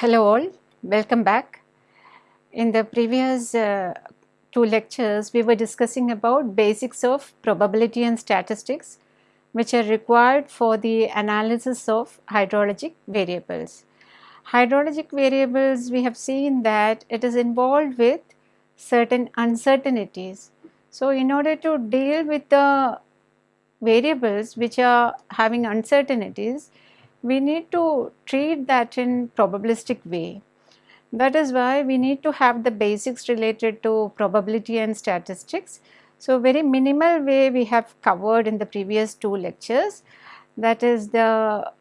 Hello all, welcome back. In the previous uh, two lectures, we were discussing about basics of probability and statistics which are required for the analysis of hydrologic variables. Hydrologic variables, we have seen that it is involved with certain uncertainties. So, in order to deal with the variables which are having uncertainties, we need to treat that in probabilistic way. That is why we need to have the basics related to probability and statistics. So, very minimal way we have covered in the previous two lectures that is the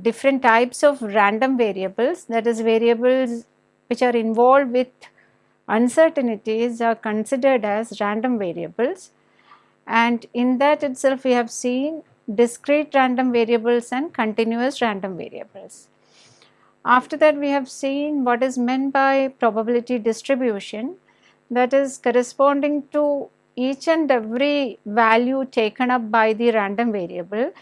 different types of random variables that is variables which are involved with uncertainties are considered as random variables and in that itself we have seen discrete random variables and continuous random variables. After that we have seen what is meant by probability distribution that is corresponding to each and every value taken up by the random variable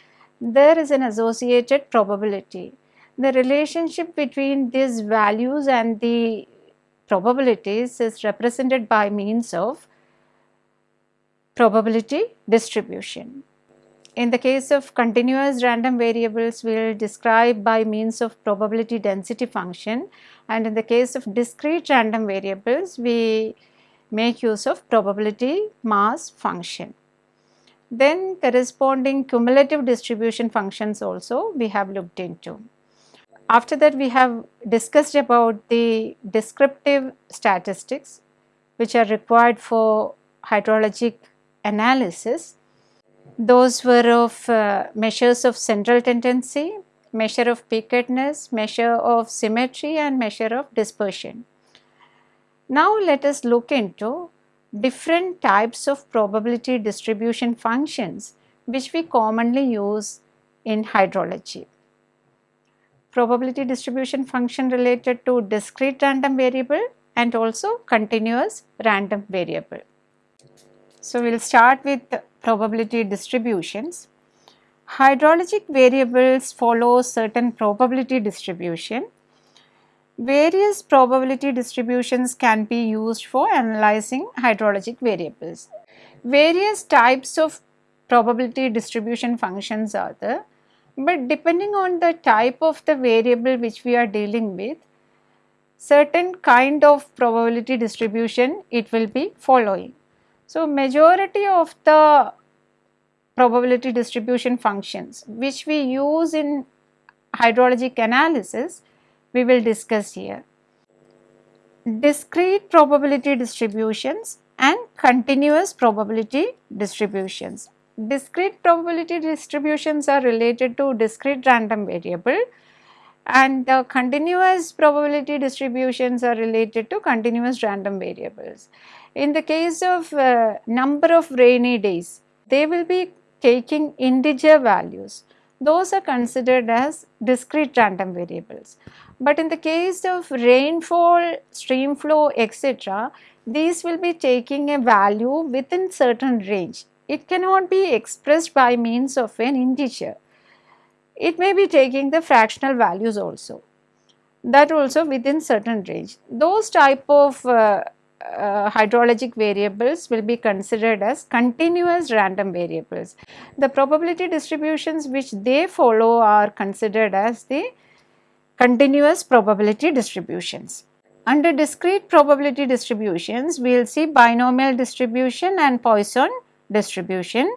there is an associated probability. The relationship between these values and the probabilities is represented by means of probability distribution. In the case of continuous random variables, we will describe by means of probability density function and in the case of discrete random variables, we make use of probability mass function. Then corresponding cumulative distribution functions also we have looked into. After that we have discussed about the descriptive statistics which are required for hydrologic analysis those were of uh, measures of central tendency, measure of peakedness, measure of symmetry and measure of dispersion. Now let us look into different types of probability distribution functions which we commonly use in hydrology. Probability distribution function related to discrete random variable and also continuous random variable. So, we will start with probability distributions. Hydrologic variables follow certain probability distribution. Various probability distributions can be used for analyzing hydrologic variables. Various types of probability distribution functions are there, but depending on the type of the variable which we are dealing with, certain kind of probability distribution it will be following. So, majority of the probability distribution functions which we use in hydrologic analysis we will discuss here. Discrete probability distributions and continuous probability distributions. Discrete probability distributions are related to discrete random variable and the continuous probability distributions are related to continuous random variables. In the case of uh, number of rainy days, they will be taking integer values. Those are considered as discrete random variables. But in the case of rainfall, stream flow, etc., these will be taking a value within certain range. It cannot be expressed by means of an integer. It may be taking the fractional values also. That also within certain range. Those type of uh, uh, hydrologic variables will be considered as continuous random variables. The probability distributions which they follow are considered as the continuous probability distributions. Under discrete probability distributions, we will see binomial distribution and Poisson distribution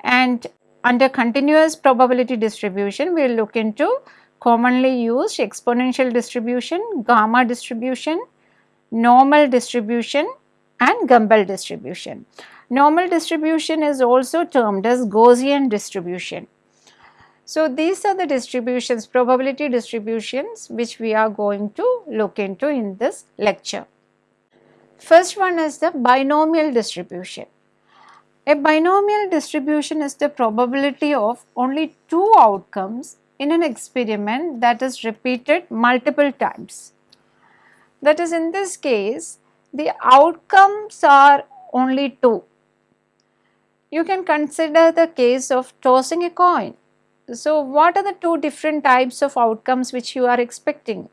and under continuous probability distribution, we will look into commonly used exponential distribution, gamma distribution, normal distribution and Gumbel distribution. Normal distribution is also termed as Gaussian distribution. So, these are the distributions, probability distributions which we are going to look into in this lecture. First one is the binomial distribution. A binomial distribution is the probability of only two outcomes in an experiment that is repeated multiple times. That is in this case the outcomes are only two. You can consider the case of tossing a coin. So, what are the two different types of outcomes which you are expecting?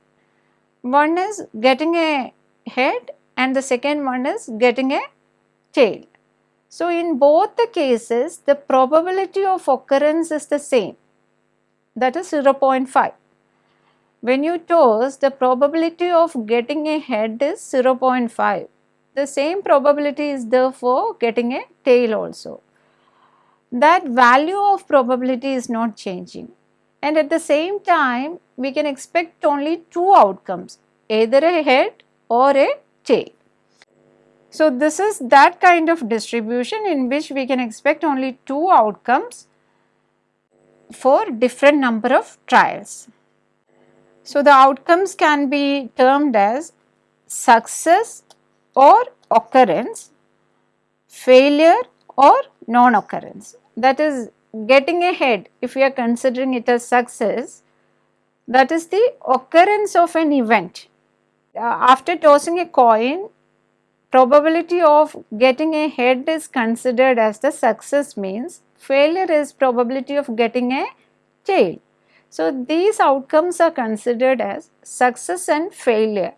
One is getting a head and the second one is getting a tail. So, in both the cases the probability of occurrence is the same that is 0.5. When you toss the probability of getting a head is 0.5. The same probability is there for getting a tail also. That value of probability is not changing and at the same time we can expect only two outcomes either a head or a tail. So, this is that kind of distribution in which we can expect only two outcomes for different number of trials. So, the outcomes can be termed as success or occurrence, failure or non-occurrence. That is getting ahead if we are considering it as success that is the occurrence of an event. Uh, after tossing a coin probability of getting a head is considered as the success means failure is probability of getting a tail. So, these outcomes are considered as success and failure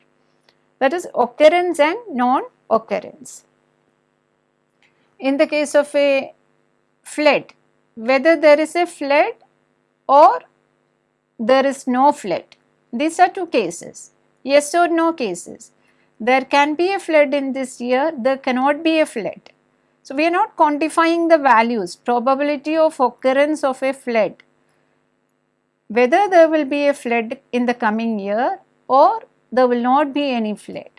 that is occurrence and non-occurrence. In the case of a flood, whether there is a flood or there is no flood, these are two cases, yes or no cases. There can be a flood in this year, there cannot be a flood. So, we are not quantifying the values, probability of occurrence of a flood, whether there will be a flood in the coming year or there will not be any flood.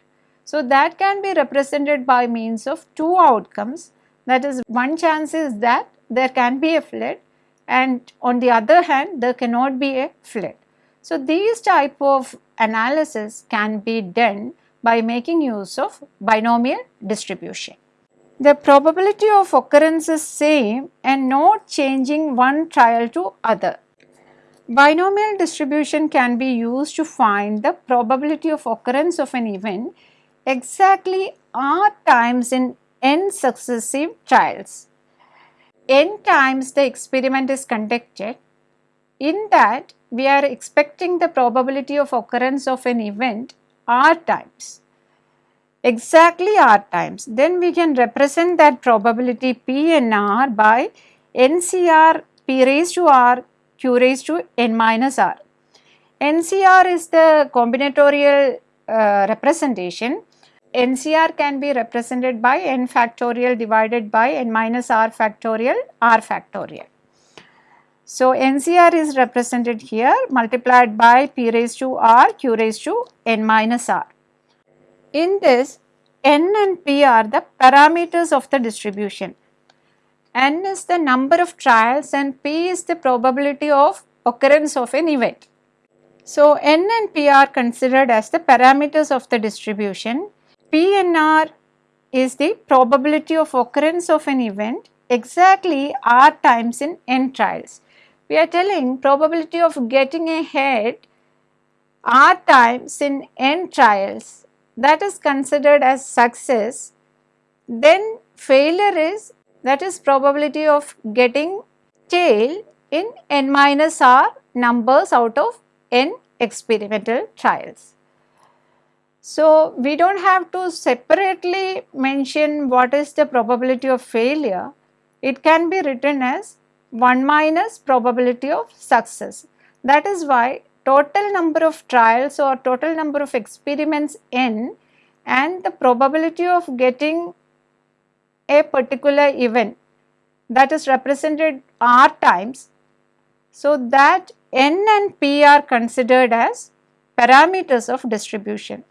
So, that can be represented by means of two outcomes that is one chance is that there can be a flood and on the other hand there cannot be a flood. So, these type of analysis can be done by making use of binomial distribution the probability of occurrence is same and not changing one trial to other. Binomial distribution can be used to find the probability of occurrence of an event exactly r times in n successive trials. n times the experiment is conducted. In that we are expecting the probability of occurrence of an event r times exactly r times. Then we can represent that probability p n r by NCR p raised to r q raised to n minus r. NCR is the combinatorial uh, representation. NCR can be represented by n factorial divided by n minus r factorial r factorial. So, NCR is represented here multiplied by p raised to r q raised to n minus r. In this, n and p are the parameters of the distribution. N is the number of trials and p is the probability of occurrence of an event. So, n and p are considered as the parameters of the distribution. p and r is the probability of occurrence of an event exactly r times in n trials. We are telling probability of getting a head r times in n trials that is considered as success, then failure is that is probability of getting tail in n minus r numbers out of n experimental trials. So, we do not have to separately mention what is the probability of failure, it can be written as 1 minus probability of success. That is why total number of trials or total number of experiments n and the probability of getting a particular event that is represented r times. So, that n and p are considered as parameters of distribution.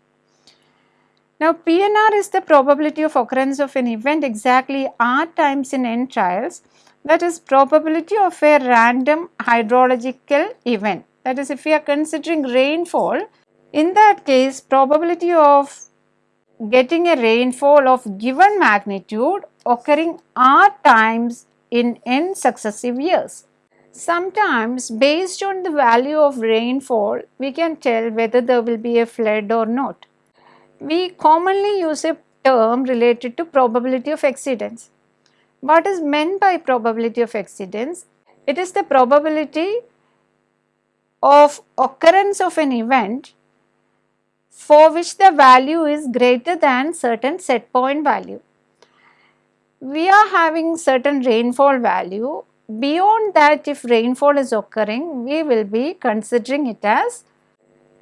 Now, PNR is the probability of occurrence of an event exactly r times in n trials that is probability of a random hydrological event that is if we are considering rainfall, in that case probability of getting a rainfall of given magnitude occurring r times in n successive years. Sometimes based on the value of rainfall, we can tell whether there will be a flood or not. We commonly use a term related to probability of exceedance. What is meant by probability of exceedance? It is the probability of occurrence of an event for which the value is greater than certain set point value. We are having certain rainfall value. Beyond that if rainfall is occurring, we will be considering it as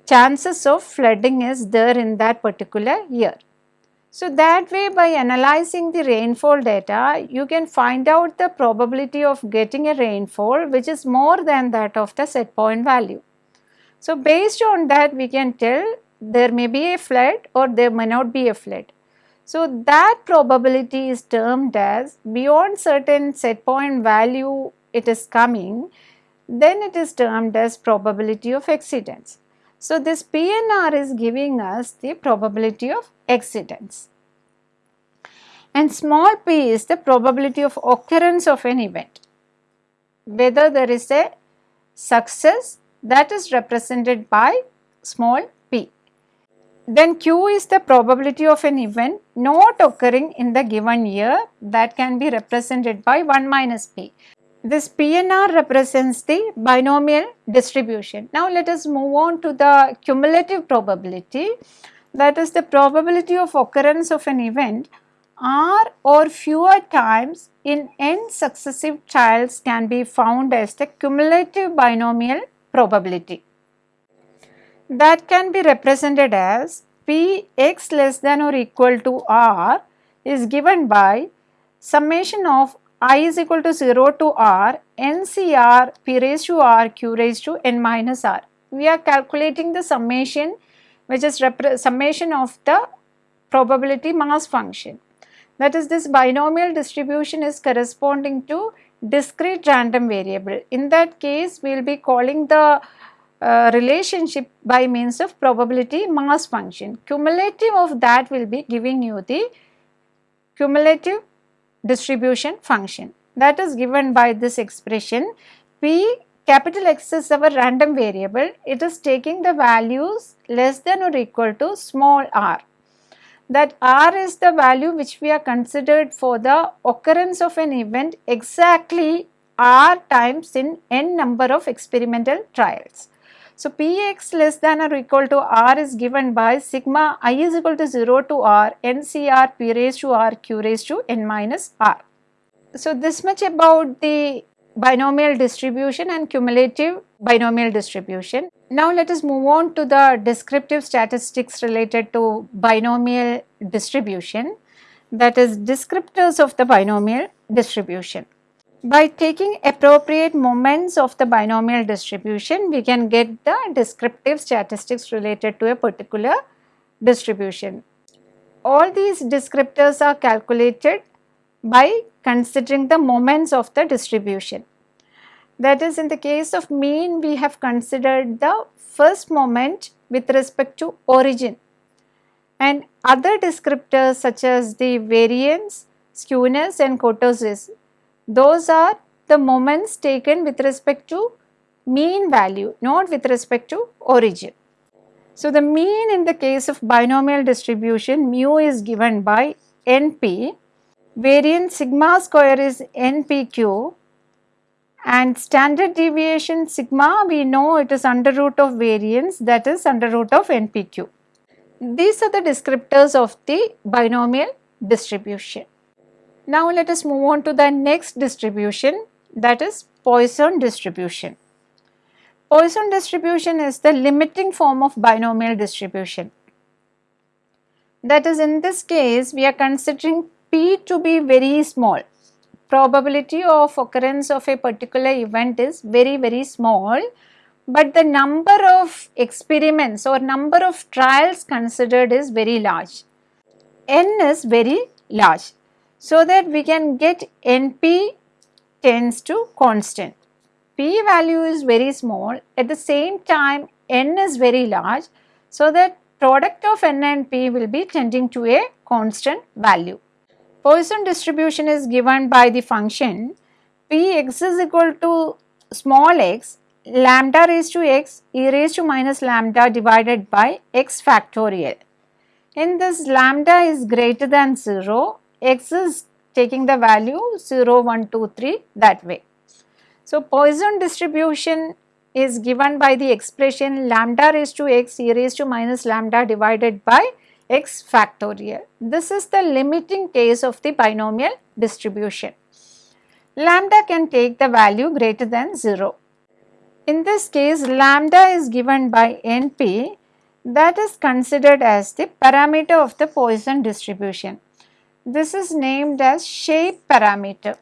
chances of flooding is there in that particular year. So, that way by analyzing the rainfall data, you can find out the probability of getting a rainfall which is more than that of the set point value. So, based on that we can tell there may be a flood or there may not be a flood. So, that probability is termed as beyond certain set point value it is coming, then it is termed as probability of exceedance. So, this PNR is giving us the probability of exceedance and small p is the probability of occurrence of an event. Whether there is a success that is represented by small. Then q is the probability of an event not occurring in the given year that can be represented by 1 minus p. This PNR represents the binomial distribution. Now let us move on to the cumulative probability that is the probability of occurrence of an event r or fewer times in n successive trials can be found as the cumulative binomial probability. That can be represented as p x less than or equal to r is given by summation of i is equal to 0 to r ncr p raised to r q raised to n minus r. We are calculating the summation which is summation of the probability mass function. That is this binomial distribution is corresponding to discrete random variable. In that case we will be calling the uh, relationship by means of probability mass function. Cumulative of that will be giving you the cumulative distribution function that is given by this expression p capital X is our random variable it is taking the values less than or equal to small r that r is the value which we are considered for the occurrence of an event exactly r times in n number of experimental trials. So, Px less than or equal to r is given by sigma i is equal to 0 to r ncr p raised to r q raised to n minus r. So, this much about the binomial distribution and cumulative binomial distribution. Now, let us move on to the descriptive statistics related to binomial distribution that is descriptors of the binomial distribution. By taking appropriate moments of the binomial distribution, we can get the descriptive statistics related to a particular distribution. All these descriptors are calculated by considering the moments of the distribution. That is in the case of mean we have considered the first moment with respect to origin and other descriptors such as the variance, skewness and kurtosis those are the moments taken with respect to mean value, not with respect to origin. So, the mean in the case of binomial distribution mu is given by NP, variance sigma square is NPQ and standard deviation sigma we know it is under root of variance that is under root of NPQ. These are the descriptors of the binomial distribution. Now let us move on to the next distribution that is Poisson distribution. Poisson distribution is the limiting form of binomial distribution. That is in this case we are considering P to be very small. Probability of occurrence of a particular event is very very small but the number of experiments or number of trials considered is very large. N is very large so that we can get NP tends to constant. P value is very small at the same time N is very large so that product of N and P will be tending to a constant value. Poisson distribution is given by the function Px is equal to small x lambda raised to x e raised to minus lambda divided by x factorial. In this lambda is greater than 0 x is taking the value 0, 1, 2, 3 that way. So, Poisson distribution is given by the expression lambda raised to x e raised to minus lambda divided by x factorial. This is the limiting case of the binomial distribution. Lambda can take the value greater than 0. In this case lambda is given by NP that is considered as the parameter of the Poisson distribution. This is named as shape parameter.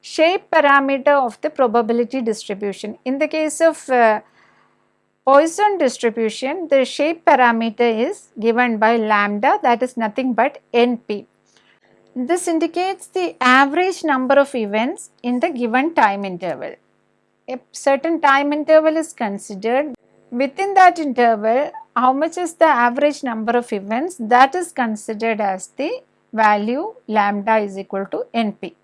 Shape parameter of the probability distribution. In the case of uh, Poisson distribution, the shape parameter is given by lambda that is nothing but NP. This indicates the average number of events in the given time interval. A certain time interval is considered. Within that interval, how much is the average number of events that is considered as the value lambda is equal to NP.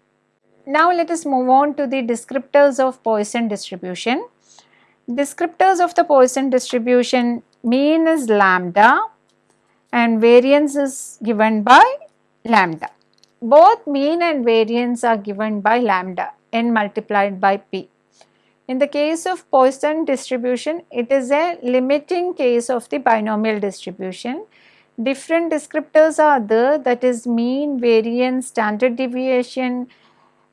Now let us move on to the descriptors of Poisson distribution. Descriptors of the Poisson distribution mean is lambda and variance is given by lambda. Both mean and variance are given by lambda n multiplied by p. In the case of Poisson distribution, it is a limiting case of the binomial distribution. Different descriptors are there. That is mean, variance, standard deviation,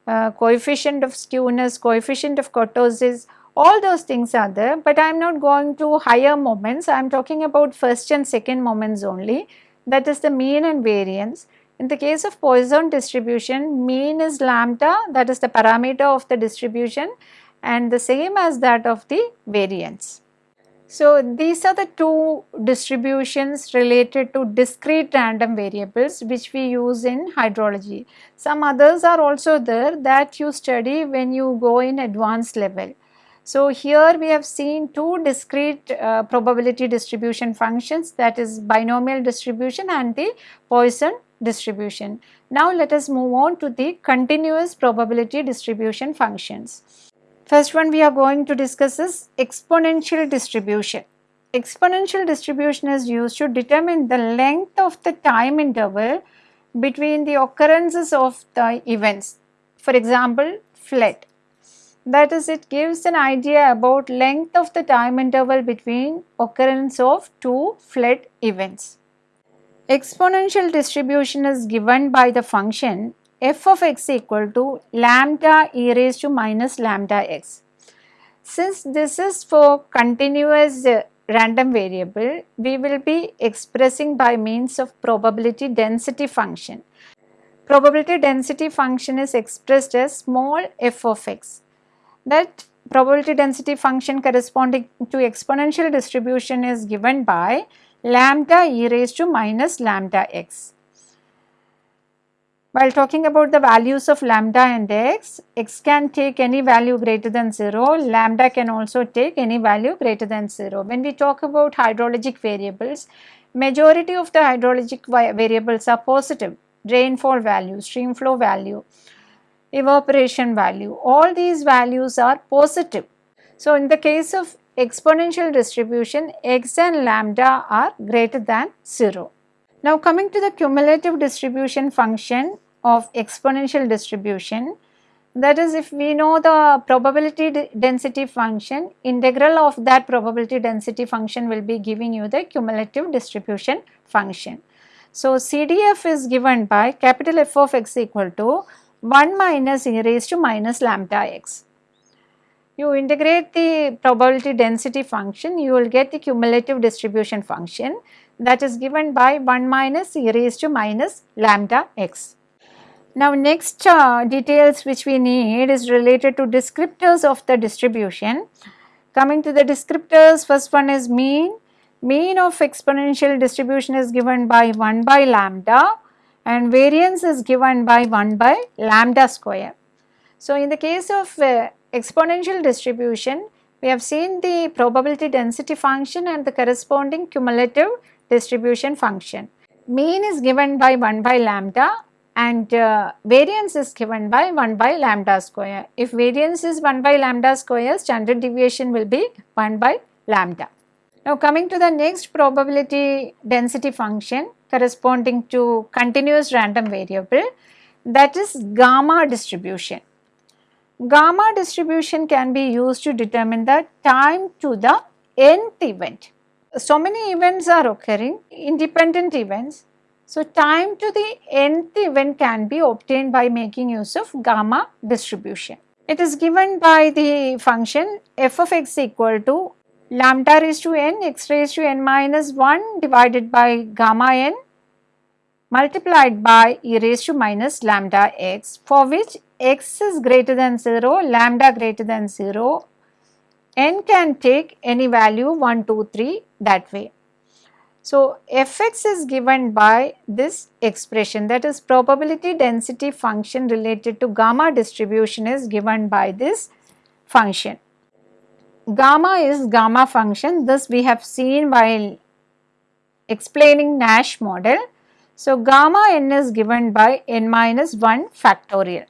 uh, coefficient of skewness, coefficient of kurtosis, all those things are there but I am not going to higher moments, I am talking about first and second moments only. That is the mean and variance. In the case of Poisson distribution, mean is lambda. That is the parameter of the distribution. And the same as that of the variance. So, these are the two distributions related to discrete random variables which we use in hydrology. Some others are also there that you study when you go in advanced level. So, here we have seen two discrete uh, probability distribution functions that is binomial distribution and the Poisson distribution. Now, let us move on to the continuous probability distribution functions. First one we are going to discuss is exponential distribution. Exponential distribution is used to determine the length of the time interval between the occurrences of the events. For example, flood. That is, it gives an idea about length of the time interval between occurrence of two flood events. Exponential distribution is given by the function f of x equal to lambda e raised to minus lambda x. Since this is for continuous uh, random variable, we will be expressing by means of probability density function. Probability density function is expressed as small f of x that probability density function corresponding to exponential distribution is given by lambda e raised to minus lambda x. While talking about the values of lambda and x, x can take any value greater than 0, lambda can also take any value greater than 0. When we talk about hydrologic variables, majority of the hydrologic variables are positive, rainfall value, stream flow value, evaporation value, all these values are positive. So, in the case of exponential distribution, x and lambda are greater than 0. Now, coming to the cumulative distribution function of exponential distribution, that is if we know the probability density function, integral of that probability density function will be giving you the cumulative distribution function. So, CDF is given by capital F of x equal to 1 minus e raised to minus lambda x. You integrate the probability density function, you will get the cumulative distribution function that is given by 1 minus e raised to minus lambda x. Now next uh, details which we need is related to descriptors of the distribution. Coming to the descriptors, first one is mean. Mean of exponential distribution is given by 1 by lambda and variance is given by 1 by lambda square. So, in the case of uh, exponential distribution, we have seen the probability density function and the corresponding cumulative distribution function. Mean is given by 1 by lambda and uh, variance is given by 1 by lambda square. If variance is 1 by lambda square, standard deviation will be 1 by lambda. Now coming to the next probability density function, corresponding to continuous random variable that is gamma distribution. Gamma distribution can be used to determine the time to the nth event. So many events are occurring, independent events. So time to the nth event can be obtained by making use of gamma distribution. It is given by the function f of x equal to lambda raised to n x raised to n minus 1 divided by gamma n multiplied by e raised to minus lambda x for which x is greater than 0, lambda greater than 0, n can take any value 1, 2, 3 that way. So, fx is given by this expression that is probability density function related to gamma distribution is given by this function. Gamma is gamma function this we have seen while explaining Nash model. So, gamma n is given by n minus 1 factorial.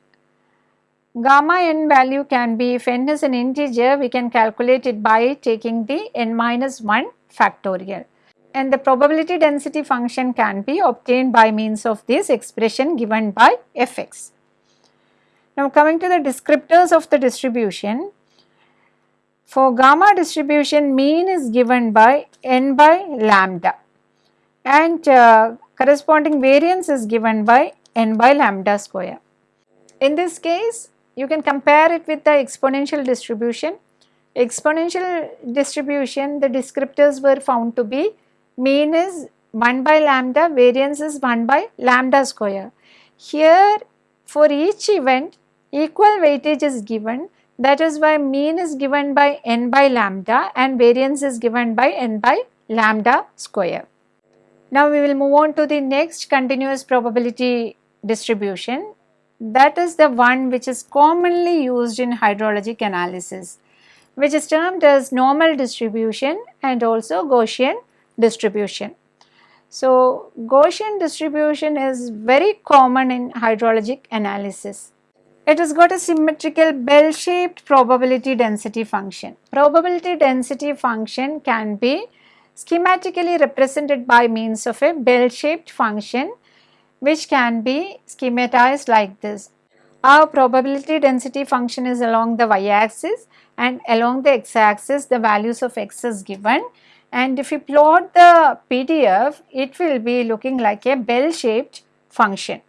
Gamma n value can be if n is an integer we can calculate it by taking the n minus 1 factorial and the probability density function can be obtained by means of this expression given by fx. Now coming to the descriptors of the distribution, for gamma distribution mean is given by n by lambda and uh, corresponding variance is given by n by lambda square. In this case, you can compare it with the exponential distribution. Exponential distribution, the descriptors were found to be mean is 1 by lambda, variance is 1 by lambda square. Here for each event equal weightage is given that is why mean is given by n by lambda and variance is given by n by lambda square. Now we will move on to the next continuous probability distribution that is the one which is commonly used in hydrologic analysis which is termed as normal distribution and also Gaussian distribution. So, Gaussian distribution is very common in hydrologic analysis. It has got a symmetrical bell shaped probability density function. Probability density function can be schematically represented by means of a bell shaped function which can be schematized like this. Our probability density function is along the y axis and along the x axis the values of x is given and if you plot the PDF it will be looking like a bell shaped function.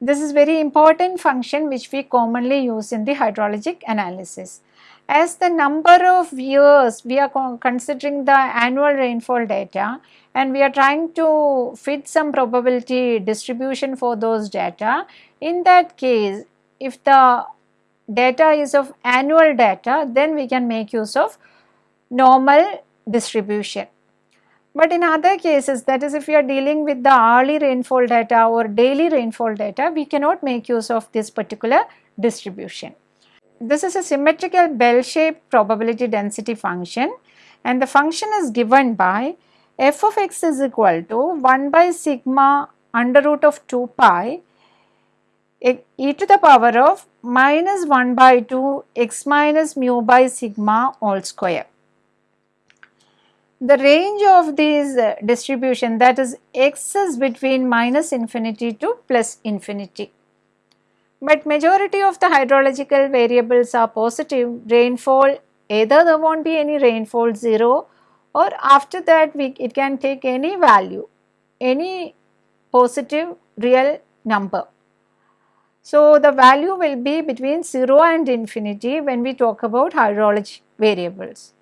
This is very important function which we commonly use in the hydrologic analysis. As the number of years we are considering the annual rainfall data and we are trying to fit some probability distribution for those data. In that case if the data is of annual data then we can make use of normal distribution. But in other cases that is if you are dealing with the hourly rainfall data or daily rainfall data we cannot make use of this particular distribution. This is a symmetrical bell shaped probability density function and the function is given by f of x is equal to 1 by sigma under root of 2 pi e to the power of minus 1 by 2 x minus mu by sigma all square the range of these uh, distribution that is x is between minus infinity to plus infinity. But majority of the hydrological variables are positive rainfall either there not be any rainfall 0 or after that we it can take any value any positive real number. So, the value will be between 0 and infinity when we talk about hydrology variables.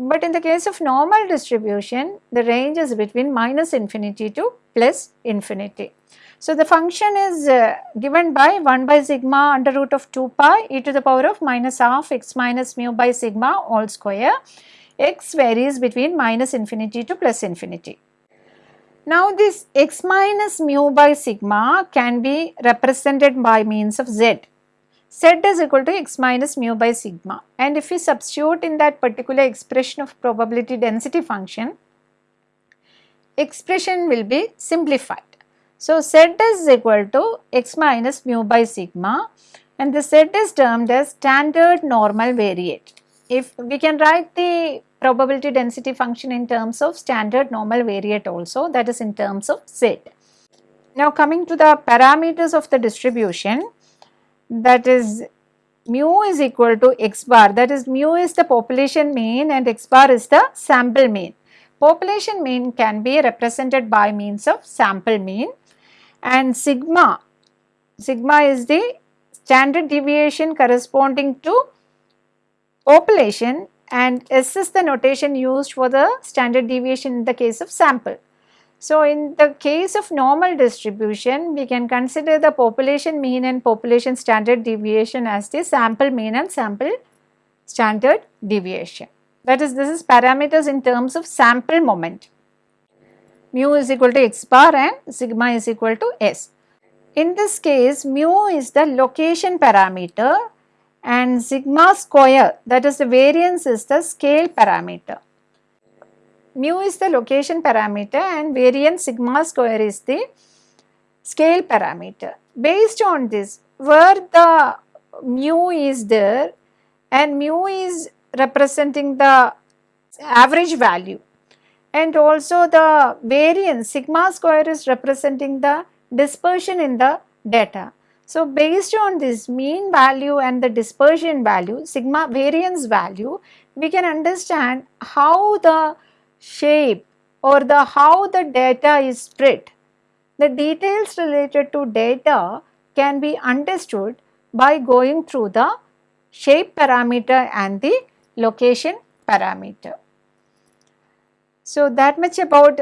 But in the case of normal distribution, the range is between minus infinity to plus infinity. So, the function is uh, given by 1 by sigma under root of 2 pi e to the power of minus half x minus mu by sigma all square. x varies between minus infinity to plus infinity. Now, this x minus mu by sigma can be represented by means of z z is equal to x minus mu by sigma and if we substitute in that particular expression of probability density function, expression will be simplified. So, z is equal to x minus mu by sigma and the z is termed as standard normal variate. If we can write the probability density function in terms of standard normal variate also that is in terms of z. Now coming to the parameters of the distribution, that is mu is equal to x bar that is mu is the population mean and x bar is the sample mean. Population mean can be represented by means of sample mean and sigma, sigma is the standard deviation corresponding to population and S is the notation used for the standard deviation in the case of sample. So, in the case of normal distribution, we can consider the population mean and population standard deviation as the sample mean and sample standard deviation. That is, this is parameters in terms of sample moment. Mu is equal to x bar and sigma is equal to s. In this case, mu is the location parameter and sigma square that is the variance is the scale parameter mu is the location parameter and variance sigma square is the scale parameter. Based on this, where the mu is there and mu is representing the average value and also the variance sigma square is representing the dispersion in the data. So, based on this mean value and the dispersion value sigma variance value we can understand how the shape or the how the data is spread. The details related to data can be understood by going through the shape parameter and the location parameter. So, that much about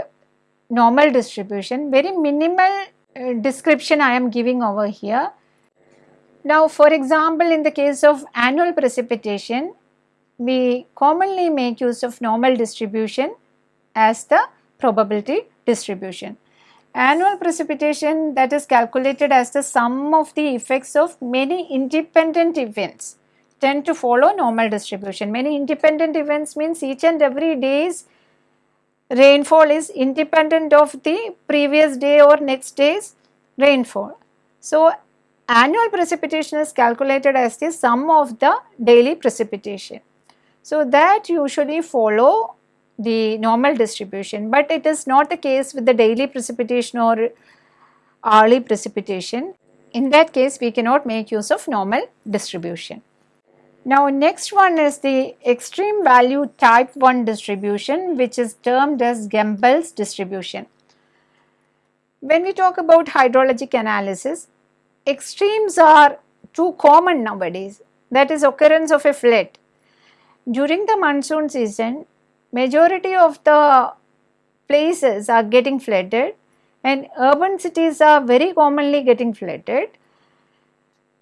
normal distribution, very minimal uh, description I am giving over here. Now, for example, in the case of annual precipitation, we commonly make use of normal distribution as the probability distribution. Annual precipitation that is calculated as the sum of the effects of many independent events tend to follow normal distribution. Many independent events means each and every day's rainfall is independent of the previous day or next day's rainfall. So, annual precipitation is calculated as the sum of the daily precipitation. So, that usually follow the normal distribution, but it is not the case with the daily precipitation or hourly precipitation. In that case, we cannot make use of normal distribution. Now, next one is the extreme value type 1 distribution which is termed as Gumbel's distribution. When we talk about hydrologic analysis, extremes are too common nowadays that is occurrence of a flood. During the monsoon season, majority of the places are getting flooded and urban cities are very commonly getting flooded.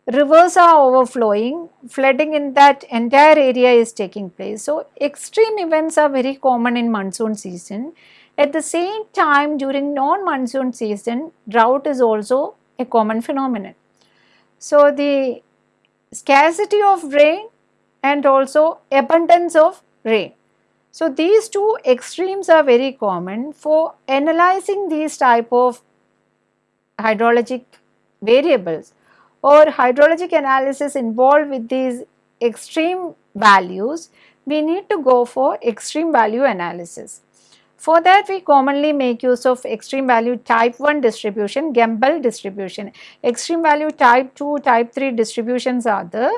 Rivers are overflowing, flooding in that entire area is taking place. So, extreme events are very common in monsoon season. At the same time during non-monsoon season, drought is also a common phenomenon. So, the scarcity of rain and also abundance of rain. So, these two extremes are very common for analyzing these type of hydrologic variables or hydrologic analysis involved with these extreme values, we need to go for extreme value analysis. For that we commonly make use of extreme value type 1 distribution, Gumbel distribution. Extreme value type 2, type 3 distributions are there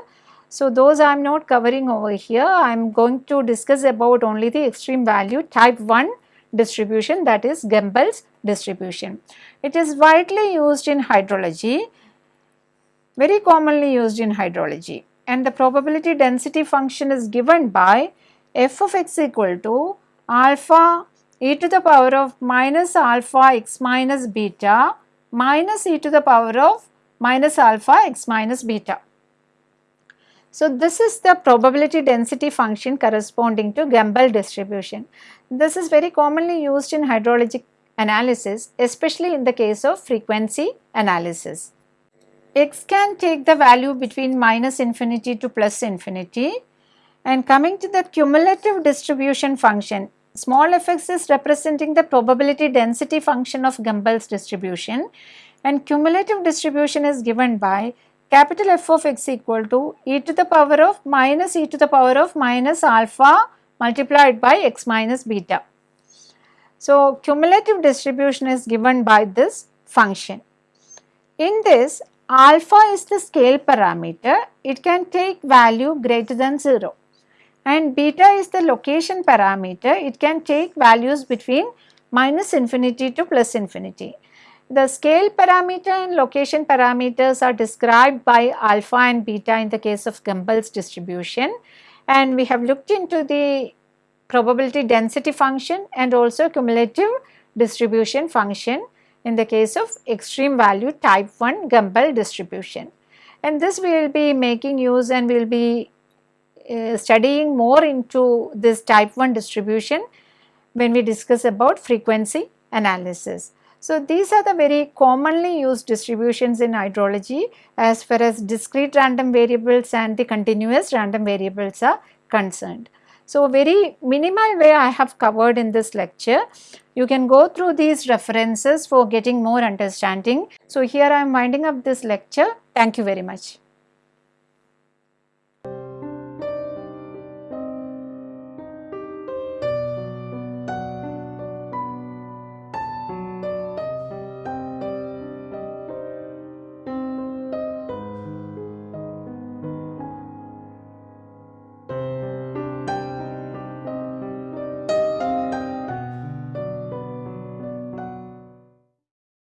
so, those I am not covering over here, I am going to discuss about only the extreme value type 1 distribution that is Gumbel's distribution. It is widely used in hydrology, very commonly used in hydrology and the probability density function is given by f of x equal to alpha e to the power of minus alpha x minus beta minus e to the power of minus alpha x minus beta. So, this is the probability density function corresponding to Gumbel distribution. This is very commonly used in hydrologic analysis especially in the case of frequency analysis. X can take the value between minus infinity to plus infinity and coming to the cumulative distribution function small fx is representing the probability density function of Gumbel's distribution and cumulative distribution is given by capital F of x equal to e to the power of minus e to the power of minus alpha multiplied by x minus beta. So, cumulative distribution is given by this function. In this alpha is the scale parameter, it can take value greater than 0 and beta is the location parameter, it can take values between minus infinity to plus infinity. The scale parameter and location parameters are described by alpha and beta in the case of Gumbel's distribution and we have looked into the probability density function and also cumulative distribution function in the case of extreme value type 1 Gumbel distribution. And this we will be making use and we will be uh, studying more into this type 1 distribution when we discuss about frequency analysis. So, these are the very commonly used distributions in hydrology as far as discrete random variables and the continuous random variables are concerned. So, very minimal way I have covered in this lecture. You can go through these references for getting more understanding. So, here I am winding up this lecture. Thank you very much.